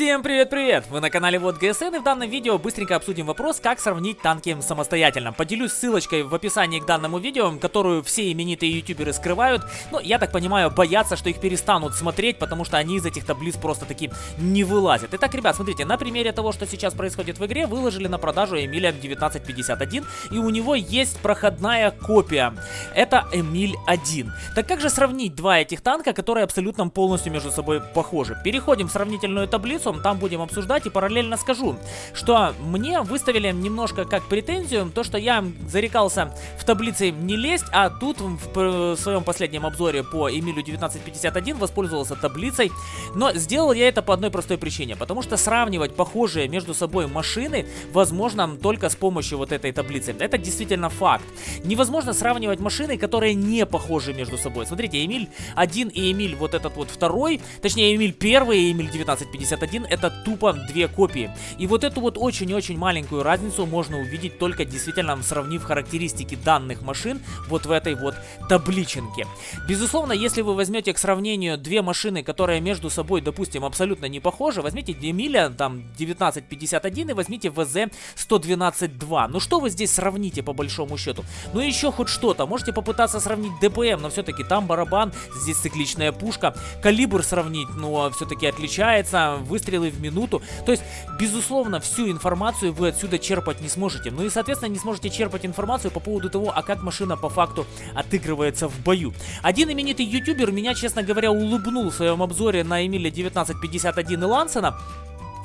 Всем привет-привет! Вы на канале Вот ГСН и в данном видео быстренько обсудим вопрос, как сравнить танки самостоятельно. Поделюсь ссылочкой в описании к данному видео, которую все именитые ютуберы скрывают, но я так понимаю, боятся, что их перестанут смотреть, потому что они из этих таблиц просто таки не вылазят. Итак, ребят, смотрите, на примере того, что сейчас происходит в игре, выложили на продажу Эмиля 1951, и у него есть проходная копия. Это Эмиль 1. Так как же сравнить два этих танка, которые абсолютно полностью между собой похожи? Переходим в сравнительную таблицу, лицом, там будем обсуждать и параллельно скажу, что мне выставили немножко как претензию, то, что я зарекался в таблице не лезть, а тут в своем последнем обзоре по Эмилю 1951 воспользовался таблицей, но сделал я это по одной простой причине, потому что сравнивать похожие между собой машины возможно только с помощью вот этой таблицы. Это действительно факт. Невозможно сравнивать машины, которые не похожи между собой. Смотрите, Эмиль 1 и Эмиль вот этот вот второй, точнее Эмиль 1 и Эмиль 1951 1 это тупо две копии. И вот эту вот очень-очень маленькую разницу можно увидеть только действительно сравнив характеристики данных машин вот в этой вот табличенке. Безусловно, если вы возьмете к сравнению две машины, которые между собой, допустим, абсолютно не похожи, возьмите Демиля там 1951 и возьмите ВЗ 112.2. Ну что вы здесь сравните по большому счету? Ну еще хоть что-то. Можете попытаться сравнить ДПМ, но все-таки там барабан, здесь цикличная пушка. Калибр сравнить, но все-таки отличается. Вы выстрелы в минуту. То есть, безусловно, всю информацию вы отсюда черпать не сможете. Ну и, соответственно, не сможете черпать информацию по поводу того, а как машина по факту отыгрывается в бою. Один именитый ютубер меня, честно говоря, улыбнул в своем обзоре на Эмиля 1951 и Лансена.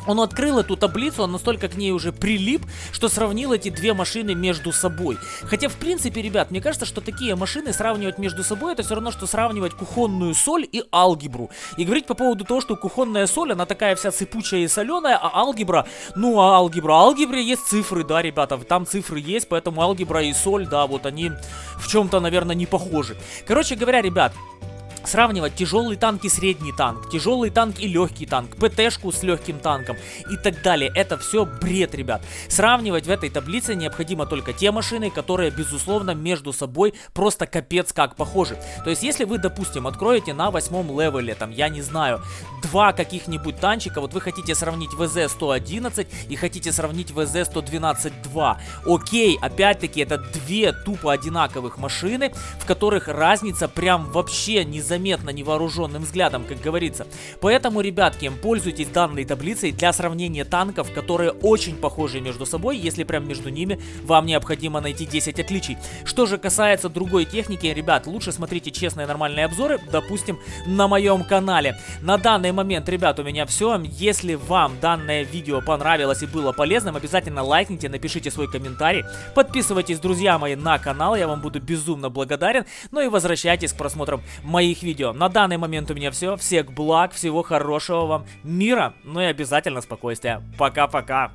Он открыл эту таблицу, он настолько к ней уже прилип, что сравнил эти две машины между собой. Хотя, в принципе, ребят, мне кажется, что такие машины сравнивать между собой, это все равно, что сравнивать кухонную соль и алгебру. И говорить по поводу того, что кухонная соль, она такая вся сыпучая и соленая, а алгебра, ну, а алгебра, алгебре есть цифры, да, ребята, там цифры есть, поэтому алгебра и соль, да, вот они в чем-то, наверное, не похожи. Короче говоря, ребят, сравнивать тяжелый танк и средний танк, тяжелый танк и легкий танк, ПТшку с легким танком и так далее. Это все бред, ребят. Сравнивать в этой таблице необходимо только те машины, которые, безусловно, между собой просто капец как похожи. То есть, если вы, допустим, откроете на восьмом левеле, там, я не знаю, два каких-нибудь танчика, вот вы хотите сравнить ВЗ-111 и хотите сравнить ВЗ-112-2. Окей, опять-таки, это две тупо одинаковых машины, в которых разница прям вообще не за незаметно невооруженным взглядом, как говорится. Поэтому, ребятки, пользуйтесь данной таблицей для сравнения танков, которые очень похожи между собой, если прям между ними вам необходимо найти 10 отличий. Что же касается другой техники, ребят, лучше смотрите честные нормальные обзоры, допустим, на моем канале. На данный момент, ребят, у меня все. Если вам данное видео понравилось и было полезным, обязательно лайкните, напишите свой комментарий. Подписывайтесь, друзья мои, на канал, я вам буду безумно благодарен. Ну и возвращайтесь к просмотрам моих видео. На данный момент у меня все. Всех благ, всего хорошего вам мира, ну и обязательно спокойствия. Пока-пока.